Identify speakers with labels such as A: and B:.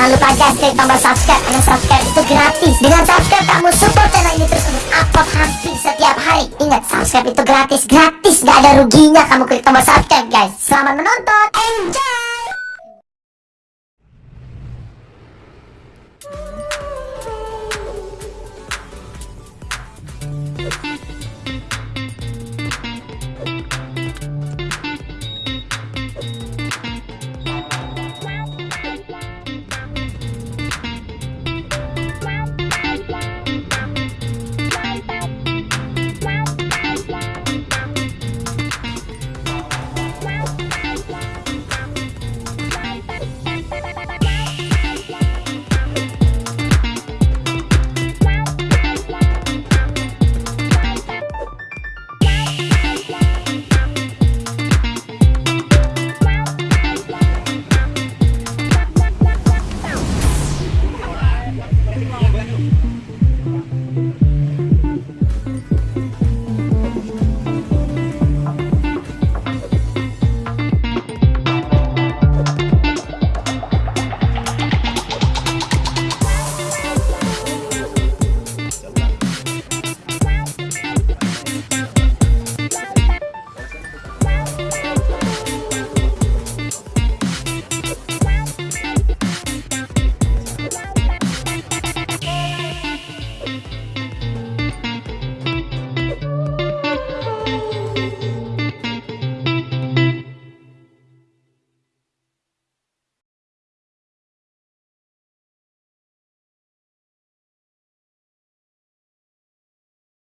A: Jangan lupa guys klik tombol subscribe. Karena subscribe itu gratis. Dengan subscribe kamu support channel ini terus untuk upload hampir setiap hari. Ingat subscribe itu gratis. Gratis gak ada ruginya kamu klik tombol subscribe guys. Selamat menonton. Enjoy!